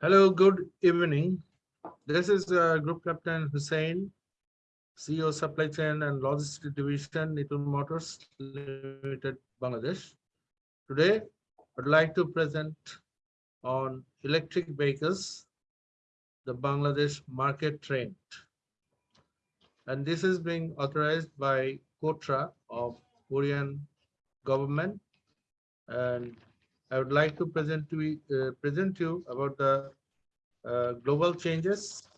Hello, good evening. This is uh, Group Captain Hussein, CEO Supply Chain and Logistics Division, Nitol Motors Limited, Bangladesh. Today, I'd like to present on electric vehicles, the Bangladesh market trend. And this is being authorized by KOTRA of Korean government. And I would like to present to uh, present you about the uh, global changes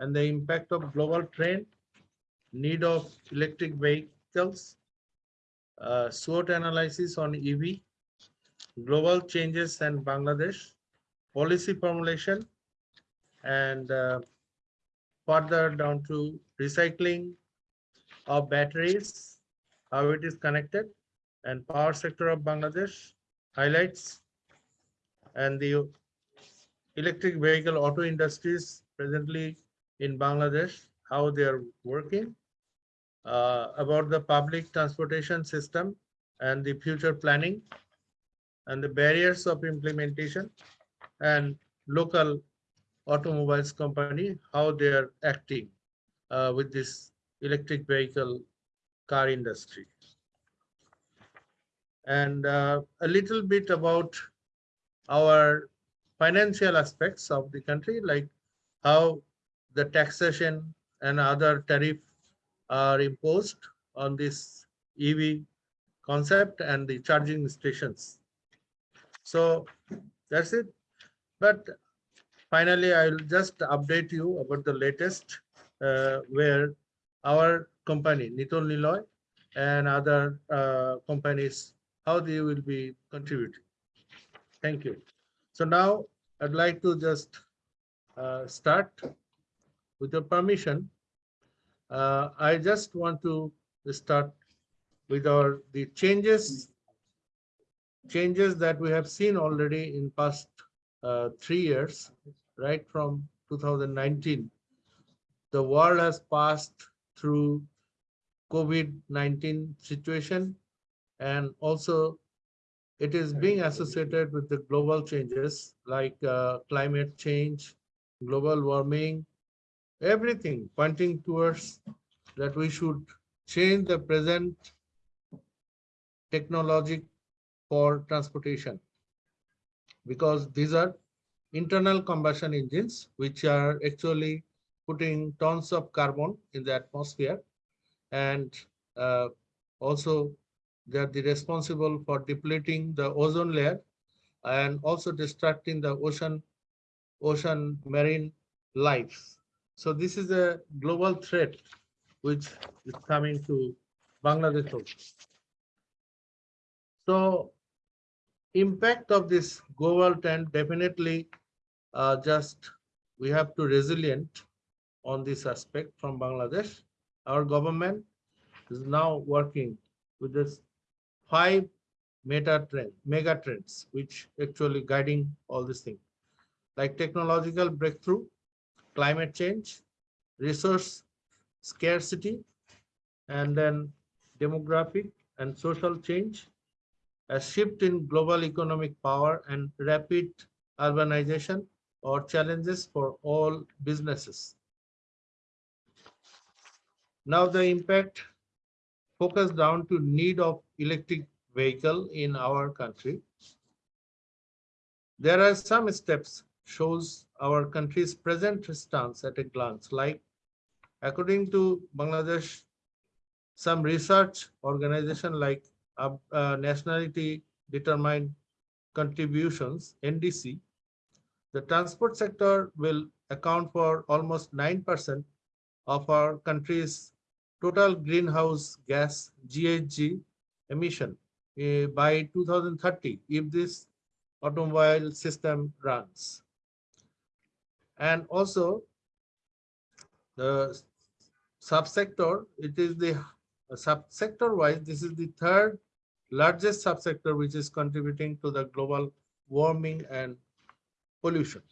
and the impact of global trend, need of electric vehicles, uh, SWOT analysis on EV, global changes and Bangladesh, policy formulation, and uh, further down to recycling of batteries, how it is connected, and power sector of Bangladesh highlights, and the electric vehicle auto industries presently in Bangladesh, how they are working, uh, about the public transportation system and the future planning, and the barriers of implementation, and local automobiles company, how they are acting uh, with this electric vehicle car industry. And uh, a little bit about our financial aspects of the country, like how the taxation and other tariff are imposed on this EV concept and the charging stations. So that's it. But finally, I'll just update you about the latest uh, where our company, Nitol Niloy, and other uh, companies, how they will be contributing. Thank you. So now I'd like to just uh, start with your permission. Uh, I just want to start with our the changes changes that we have seen already in past uh, three years, right from 2019. The world has passed through COVID-19 situation and also it is being associated with the global changes like uh, climate change, global warming, everything pointing towards that we should change the present technology for transportation. Because these are internal combustion engines which are actually putting tons of carbon in the atmosphere and uh, also they are the responsible for depleting the ozone layer and also destructing the ocean ocean marine life. So this is a global threat which is coming to Bangladesh also. So impact of this global trend definitely uh, just we have to resilient on this aspect from Bangladesh. Our government is now working with this five meta trend, mega trends, which actually guiding all these things, like technological breakthrough, climate change, resource scarcity, and then demographic and social change, a shift in global economic power and rapid urbanization or challenges for all businesses. Now the impact focus down to need of electric vehicle in our country. There are some steps shows our country's present stance at a glance, like according to Bangladesh, some research organization like uh, uh, Nationally Determined Contributions, NDC, the transport sector will account for almost 9% of our country's total greenhouse gas GHG emission uh, by 2030 if this automobile system runs. And also the subsector, it is the uh, subsector wise, this is the third largest subsector which is contributing to the global warming and pollution.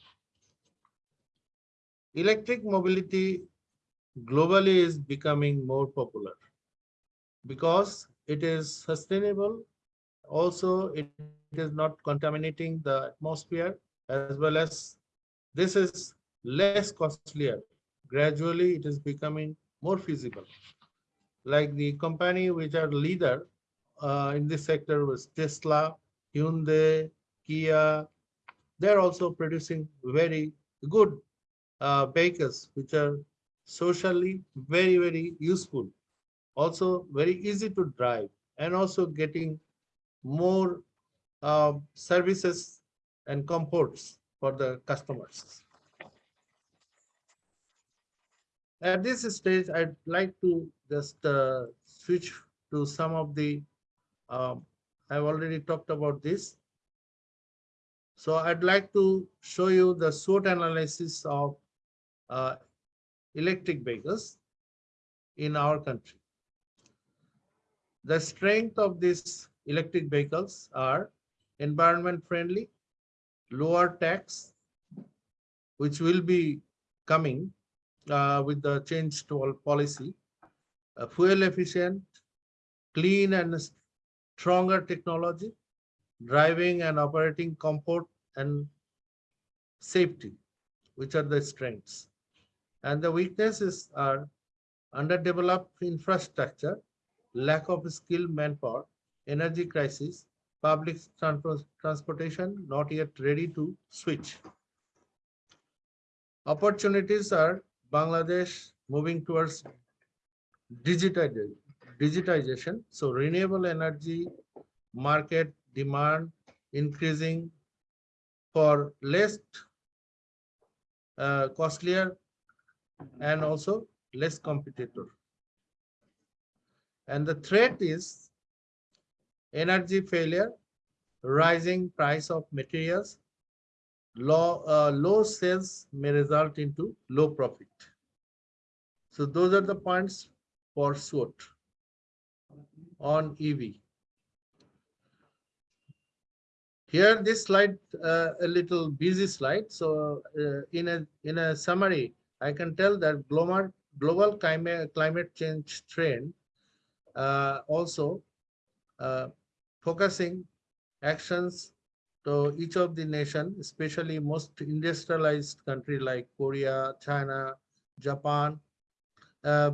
Electric mobility globally is becoming more popular because it is sustainable. Also, it is not contaminating the atmosphere as well as this is less costlier. Gradually, it is becoming more feasible. Like the company which are leader uh, in this sector was Tesla, Hyundai, Kia. They're also producing very good uh, vehicles which are socially very, very useful. Also very easy to drive and also getting more uh, services and comforts for the customers. At this stage, I'd like to just uh, switch to some of the, um, I've already talked about this. So I'd like to show you the SWOT analysis of uh, electric vehicles in our country. The strength of these electric vehicles are environment friendly, lower tax, which will be coming uh, with the change to all policy, uh, fuel efficient, clean and stronger technology, driving and operating comfort and safety, which are the strengths. And the weaknesses are underdeveloped infrastructure, lack of skilled manpower, energy crisis, public transportation not yet ready to switch. Opportunities are Bangladesh moving towards digitization. So renewable energy market demand increasing for less uh, costlier and also less competitor. And the threat is energy failure, rising price of materials, low, uh, low sales may result into low profit. So those are the points for SWOT on EV. Here, this slide, uh, a little busy slide. So uh, in a in a summary, I can tell that global global climate climate change trend uh, also uh, focusing actions to each of the nation, especially most industrialized country like Korea, China, Japan, uh,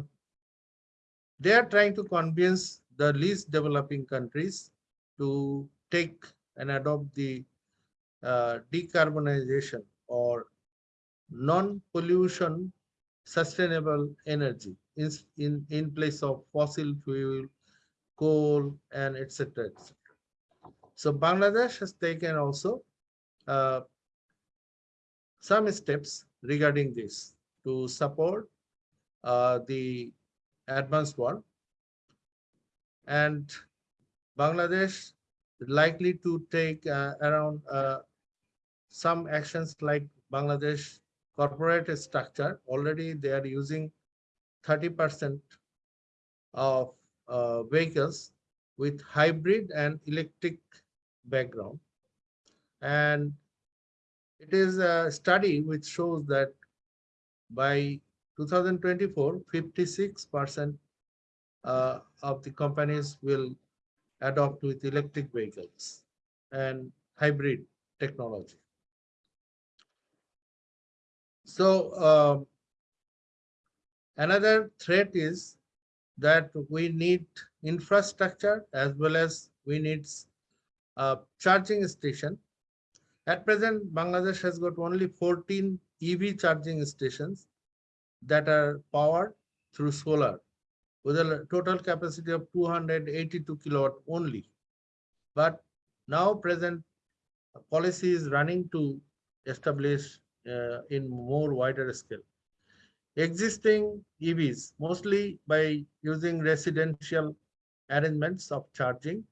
they are trying to convince the least developing countries to take and adopt the uh, decarbonization or non-pollution sustainable energy in, in, in place of fossil fuel, coal, and etc. etc. So Bangladesh has taken also uh, some steps regarding this to support uh, the advanced world. And Bangladesh likely to take uh, around uh, some actions like Bangladesh corporate structure. Already they are using 30% of uh, vehicles with hybrid and electric background. And it is a study which shows that by 2024, 56% uh, of the companies will adopt with electric vehicles and hybrid technology. So uh, another threat is that we need infrastructure as well as we need uh, charging station. At present, Bangladesh has got only 14 EV charging stations that are powered through solar with a total capacity of 282 kilowatt only. But now present policy is running to establish uh, in more wider scale. Existing EVs, mostly by using residential arrangements of charging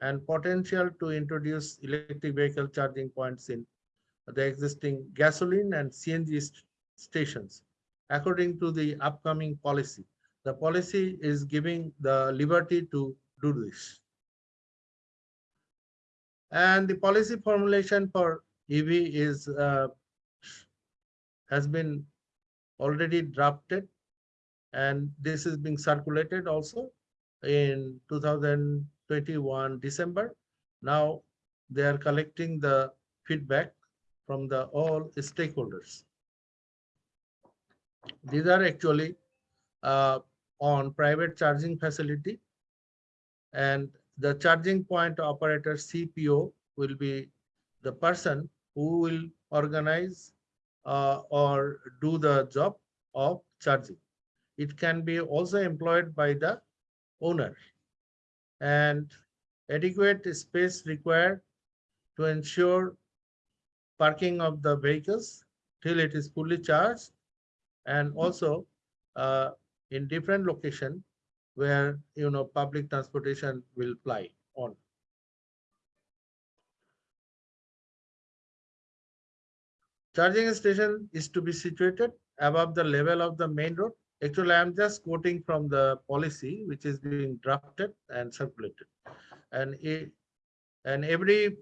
and potential to introduce electric vehicle charging points in the existing gasoline and CNG st stations according to the upcoming policy. The policy is giving the liberty to do this. And the policy formulation for EV is uh, has been already drafted and this is being circulated also in 2021 December. Now they are collecting the feedback from the all stakeholders. These are actually uh, on private charging facility and the charging point operator CPO will be the person who will organize uh, or do the job of charging. It can be also employed by the owner and adequate space required to ensure parking of the vehicles till it is fully charged and also uh, in different location where you know public transportation will fly on. Charging station is to be situated above the level of the main road. Actually, I'm just quoting from the policy which is being drafted and circulated. And it, and every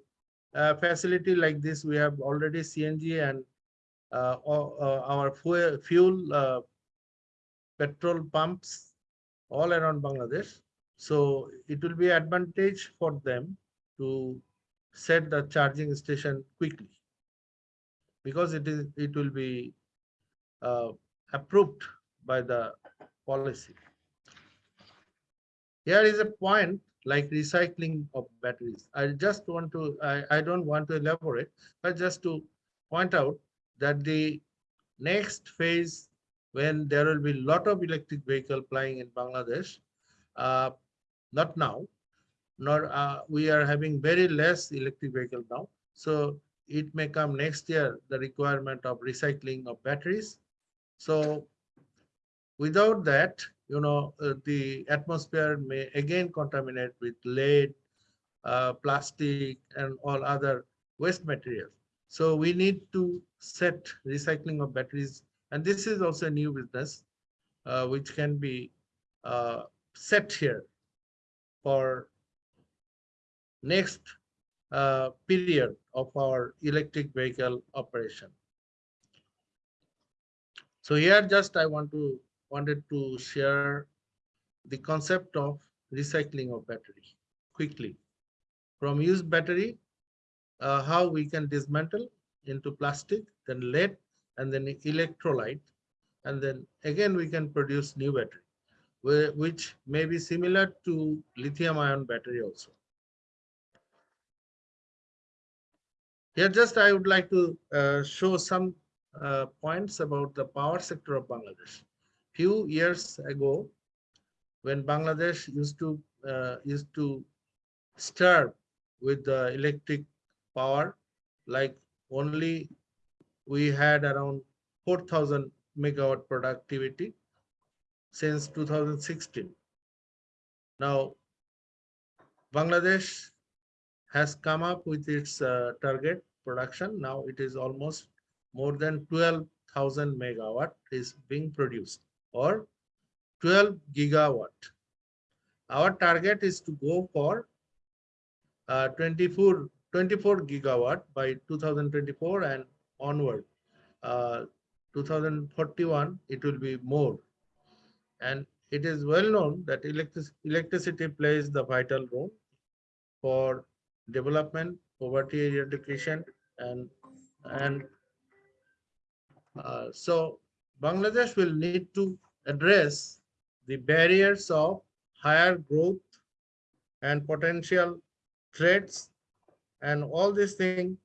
uh, facility like this, we have already CNG and uh, uh, our fuel, fuel uh, petrol pumps all around Bangladesh. So it will be advantage for them to set the charging station quickly because it is it will be uh, approved by the policy. Here is a point like recycling of batteries. I just want to, I, I don't want to elaborate, but just to point out that the next phase when there will be a lot of electric vehicle flying in Bangladesh, uh, not now, nor uh, we are having very less electric vehicle now. So it may come next year, the requirement of recycling of batteries. So without that, you know, uh, the atmosphere may again contaminate with lead, uh, plastic, and all other waste materials. So we need to set recycling of batteries and this is also a new business uh, which can be uh, set here for next uh, period of our electric vehicle operation. So here just I want to wanted to share the concept of recycling of battery quickly. From used battery, uh, how we can dismantle into plastic, then lead, and then electrolyte. And then again, we can produce new battery, which may be similar to lithium ion battery also. Here just I would like to uh, show some uh, points about the power sector of Bangladesh. Few years ago, when Bangladesh used to uh, used to start with the electric power, like only we had around 4,000 megawatt productivity since 2016. Now, Bangladesh has come up with its uh, target production. Now it is almost more than 12,000 megawatt is being produced or 12 gigawatt. Our target is to go for uh, 24, 24 gigawatt by 2024 and onward. Uh, 2041, it will be more. And it is well known that electric electricity plays the vital role for development, poverty eradication, and and uh, so Bangladesh will need to address the barriers of higher growth and potential threats and all these things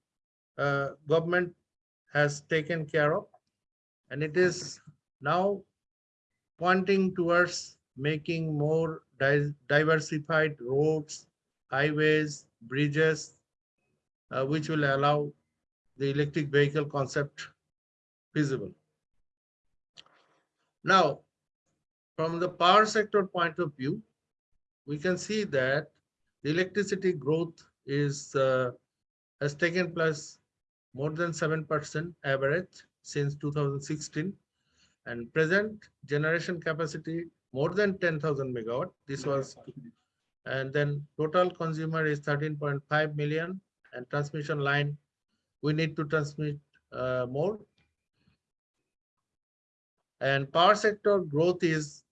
uh, government has taken care of. And it is now pointing towards making more di diversified roads, highways, bridges, uh, which will allow the electric vehicle concept feasible. Now, from the power sector point of view, we can see that the electricity growth is uh, has taken place more than 7% average since 2016 and present generation capacity more than 10,000 megawatt. This was, and then total consumer is 13.5 million and transmission line, we need to transmit uh, more. And power sector growth is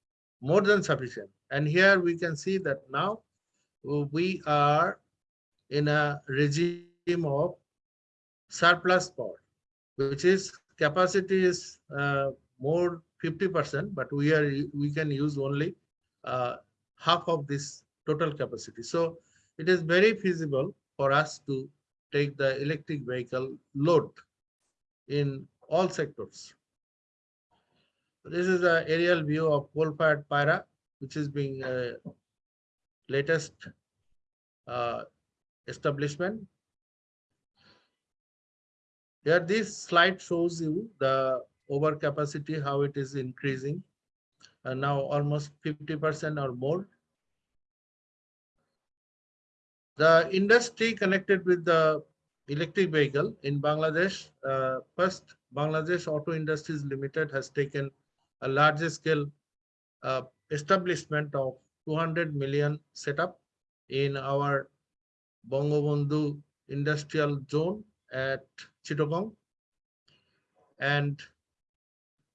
more than sufficient. And here we can see that now we are in a regime of surplus power, which is capacity is uh, more 50%, but we are we can use only uh, half of this total capacity. So it is very feasible for us to take the electric vehicle load in all sectors. This is the aerial view of coal-fired Payra, which is being uh, latest uh, establishment. Here, this slide shows you the overcapacity, how it is increasing, and now almost 50% or more. The industry connected with the electric vehicle in Bangladesh, uh, first Bangladesh Auto Industries Limited has taken a large scale uh, establishment of 200 million setup in our Bangabandhu industrial zone at Chittagong. And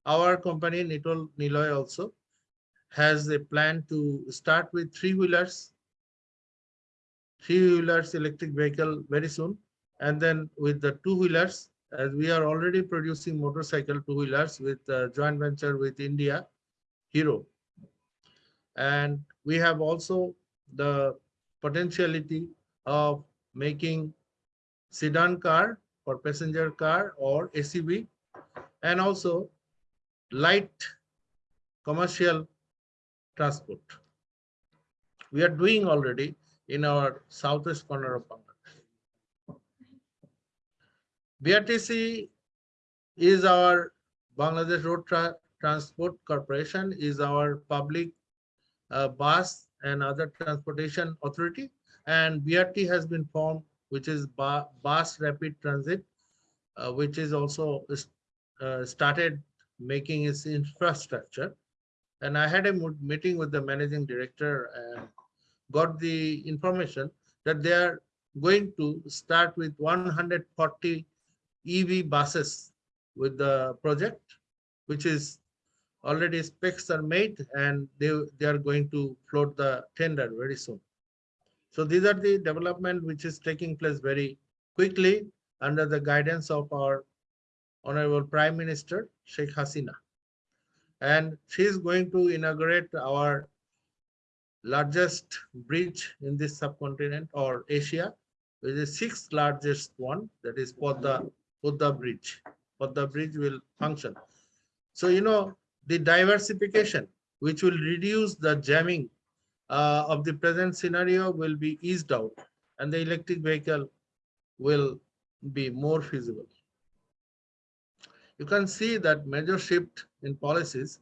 our company, Nitol Niloy also, has a plan to start with three-wheelers, three-wheelers electric vehicle very soon. And then with the two-wheelers, as we are already producing motorcycle two-wheelers with uh, joint venture with India, Hero. And we have also the potentiality of making sedan car or passenger car or SUV and also light commercial transport. We are doing already in our southwest corner of Bangladesh. BRTC is our Bangladesh Road Tra Transport Corporation is our public uh, bus and other transportation authority and BRT has been formed which is Bus Rapid Transit uh, which is also uh, started making its infrastructure. And I had a meeting with the managing director and got the information that they are going to start with 140 EV buses with the project, which is already specs are made and they, they are going to float the tender very soon. So these are the development which is taking place very quickly under the guidance of our Honorable Prime Minister Sheikh Hasina. And she is going to inaugurate our largest bridge in this subcontinent or Asia, which is the sixth largest one, that is Podda, Podda Bridge. Podda Bridge will function. So, you know, the diversification, which will reduce the jamming uh, of the present scenario will be eased out and the electric vehicle will be more feasible you can see that major shift in policies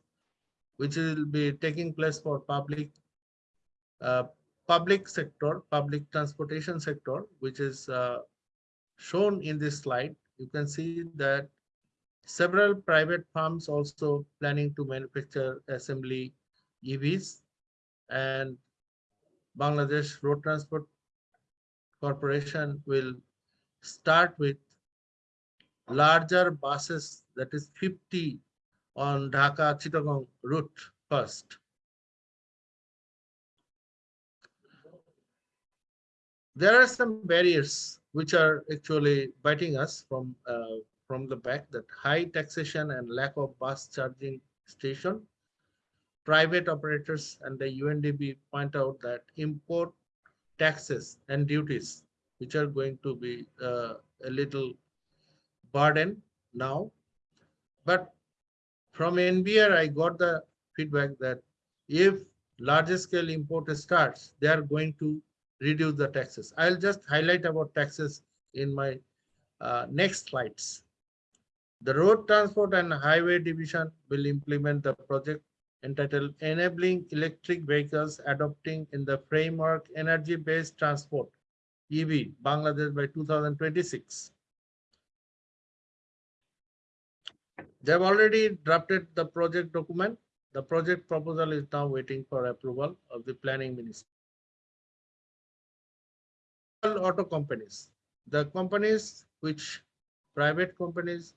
which will be taking place for public public sector, public transportation sector, which is uh, shown in this slide. You can see that several private firms also planning to manufacture assembly EVs and Bangladesh Road Transport Corporation will start with larger buses that is 50 on Dhaka Chittagong route first. There are some barriers which are actually biting us from uh, from the back that high taxation and lack of bus charging station. Private operators and the undb point out that import taxes and duties, which are going to be uh, a little burden now. But from NBR, I got the feedback that if larger scale import starts, they are going to reduce the taxes. I'll just highlight about taxes in my uh, next slides. The Road Transport and Highway Division will implement the project entitled Enabling Electric Vehicles Adopting in the Framework Energy-Based Transport, EV, Bangladesh by 2026. They have already drafted the project document. The project proposal is now waiting for approval of the planning minister. Auto companies, the companies which private companies,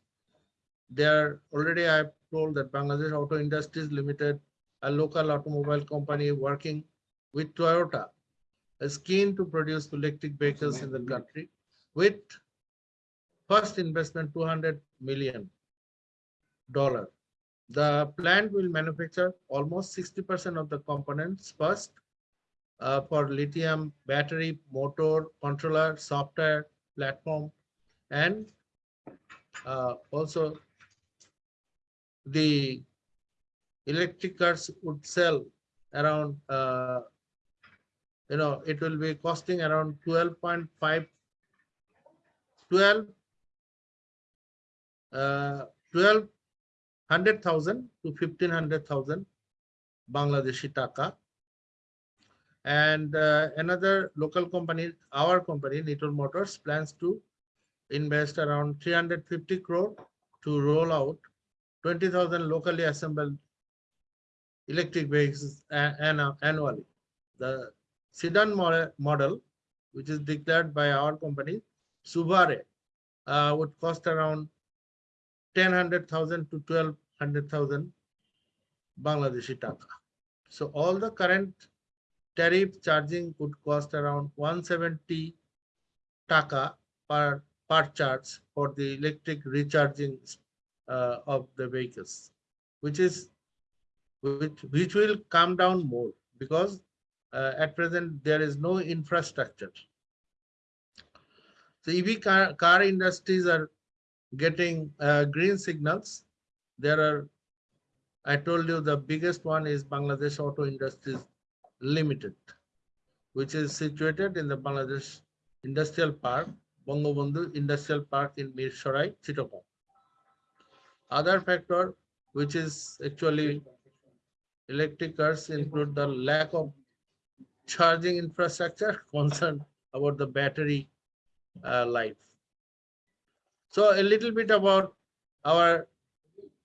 they are already I have told that Bangladesh Auto Industries Limited, a local automobile company working with Toyota, is keen to produce electric vehicles in the mm-hmm. country with first investment 200 million dollar. The plant will manufacture almost 60% of the components first uh, for lithium battery, motor, controller, software, platform, and uh, also the electric cars would sell around, uh, you know, it will be costing around 12.5, 12, uh, 12 100,000 to 1500,000 Bangladeshi taka. And uh, another local company, our company, Nitol Motors, plans to invest around 350 crore to roll out 20,000 locally assembled electric vehicles annually. The sedan model, which is declared by our company, Subare, uh, would cost around 10,000 to 12,000 Bangladeshi taka. So all the current tariff charging could cost around 170 taka per, per charge for the electric recharging uh, of the vehicles, which is which, which will come down more because uh, at present there is no infrastructure. So EV car, car industries are getting uh, green signals. There are, I told you the biggest one is Bangladesh Auto Industries Limited, which is situated in the Bangladesh Industrial Park, Bangabandhu Industrial Park in Mirsharai, Chittagong. Other factor, which is actually electric cars include the lack of charging infrastructure, concern about the battery uh, life. So a little bit about our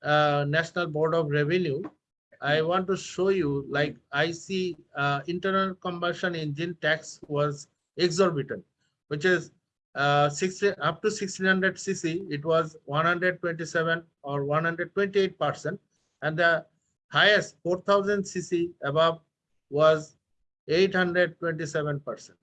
uh, National Board of Revenue. I want to show you like I see uh, internal combustion engine tax was exorbitant, which is uh, 60, up to 1600 cc, it was 127 or 128 percent, and the highest 4000 cc above was 827 percent.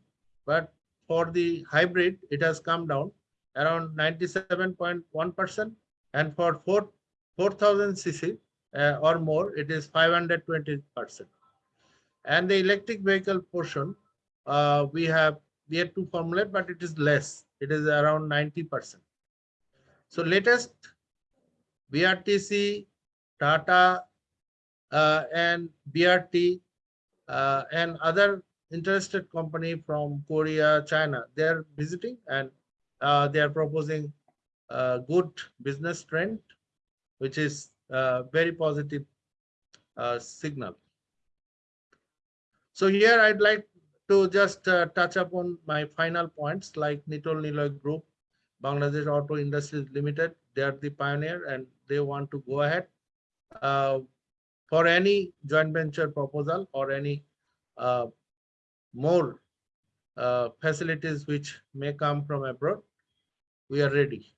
But for the hybrid, it has come down around 97.1%. And for 4, 4000 cc uh, or more, it is 520%. And the electric vehicle portion, uh, we have yet to formulate, but it is less. It is around 90%. So latest BRTC, Tata, uh, and BRT uh, and other interested company from Korea, China, they're visiting and uh, they are proposing good business trend, which is a very positive uh, signal. So here I'd like to just uh, touch upon my final points like Nitol Niloy Group, Bangladesh Auto Industries Limited. They are the pioneer and they want to go ahead uh, for any joint venture proposal or any uh, more uh, facilities which may come from abroad we are ready.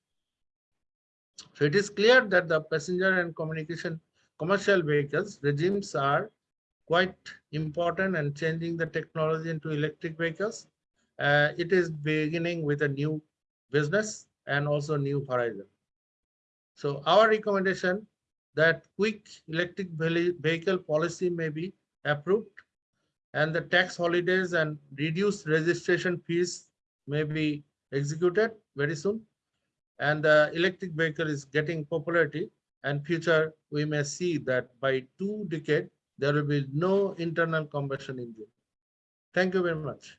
So it is clear that the passenger and communication commercial vehicles regimes are quite important and changing the technology into electric vehicles. Uh, it is beginning with a new business and also new horizon. So our recommendation that quick electric vehicle policy may be approved and the tax holidays and reduced registration fees may be executed very soon. And the electric vehicle is getting popularity and future we may see that by two decades, there will be no internal combustion engine. Thank you very much.